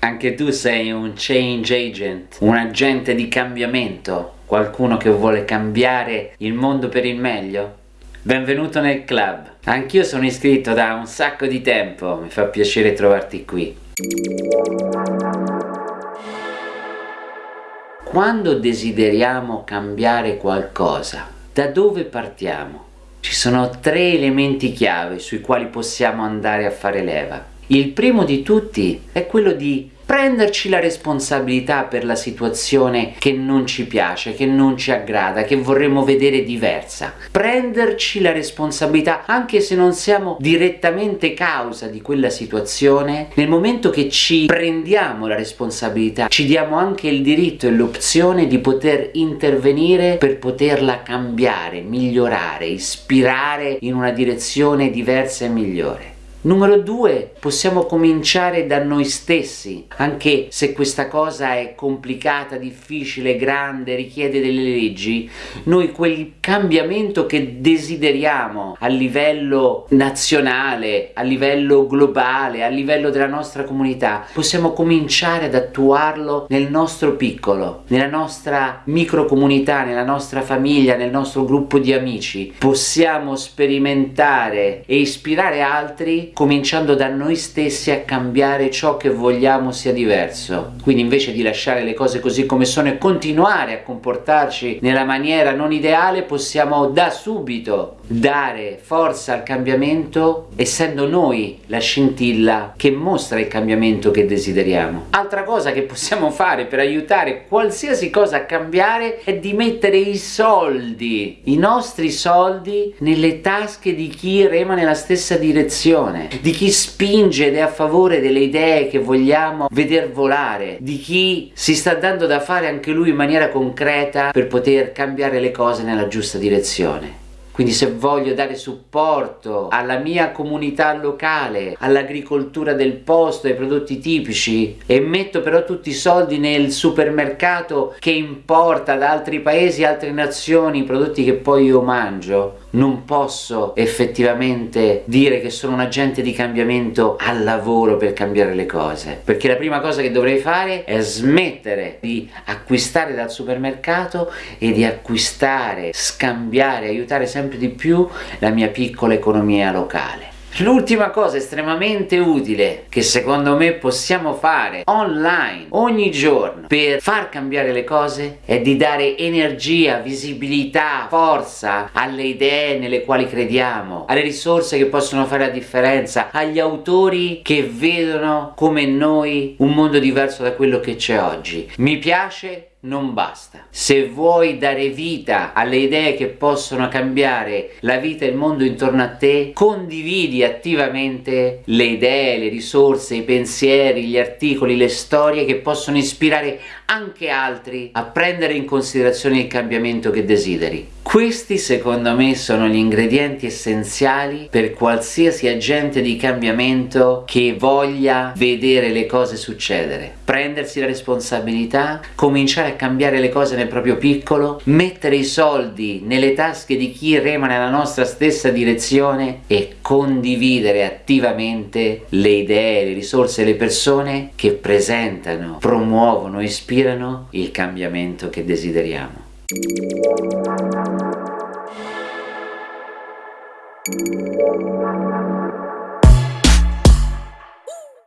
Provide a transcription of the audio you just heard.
Anche tu sei un change agent, un agente di cambiamento, qualcuno che vuole cambiare il mondo per il meglio? Benvenuto nel club. Anch'io sono iscritto da un sacco di tempo, mi fa piacere trovarti qui. Quando desideriamo cambiare qualcosa, da dove partiamo? Ci sono tre elementi chiave sui quali possiamo andare a fare leva. Il primo di tutti è quello di prenderci la responsabilità per la situazione che non ci piace, che non ci aggrada, che vorremmo vedere diversa. Prenderci la responsabilità, anche se non siamo direttamente causa di quella situazione, nel momento che ci prendiamo la responsabilità, ci diamo anche il diritto e l'opzione di poter intervenire per poterla cambiare, migliorare, ispirare in una direzione diversa e migliore. Numero due, possiamo cominciare da noi stessi, anche se questa cosa è complicata, difficile, grande, richiede delle leggi, noi quel cambiamento che desideriamo a livello nazionale, a livello globale, a livello della nostra comunità, possiamo cominciare ad attuarlo nel nostro piccolo, nella nostra microcomunità, nella nostra famiglia, nel nostro gruppo di amici. Possiamo sperimentare e ispirare altri cominciando da noi stessi a cambiare ciò che vogliamo sia diverso. Quindi invece di lasciare le cose così come sono e continuare a comportarci nella maniera non ideale, possiamo da subito dare forza al cambiamento essendo noi la scintilla che mostra il cambiamento che desideriamo. Altra cosa che possiamo fare per aiutare qualsiasi cosa a cambiare è di mettere i soldi, i nostri soldi, nelle tasche di chi rema nella stessa direzione di chi spinge ed è a favore delle idee che vogliamo veder volare, di chi si sta dando da fare anche lui in maniera concreta per poter cambiare le cose nella giusta direzione. Quindi se voglio dare supporto alla mia comunità locale, all'agricoltura del posto, ai prodotti tipici e metto però tutti i soldi nel supermercato che importa da altri paesi, altre nazioni, i prodotti che poi io mangio, non posso effettivamente dire che sono un agente di cambiamento al lavoro per cambiare le cose perché la prima cosa che dovrei fare è smettere di acquistare dal supermercato e di acquistare, scambiare, aiutare sempre di più la mia piccola economia locale. L'ultima cosa estremamente utile che secondo me possiamo fare online ogni giorno per far cambiare le cose è di dare energia, visibilità, forza alle idee nelle quali crediamo, alle risorse che possono fare la differenza, agli autori che vedono come noi un mondo diverso da quello che c'è oggi. Mi piace non basta. Se vuoi dare vita alle idee che possono cambiare la vita e il mondo intorno a te, condividi attivamente le idee, le risorse, i pensieri, gli articoli, le storie che possono ispirare anche altri a prendere in considerazione il cambiamento che desideri. Questi secondo me sono gli ingredienti essenziali per qualsiasi agente di cambiamento che voglia vedere le cose succedere. Prendersi la responsabilità, cominciare a cambiare le cose nel proprio piccolo, mettere i soldi nelle tasche di chi rema nella nostra stessa direzione e condividere attivamente le idee, le risorse le persone che presentano, promuovono, ispirano il cambiamento che desideriamo. you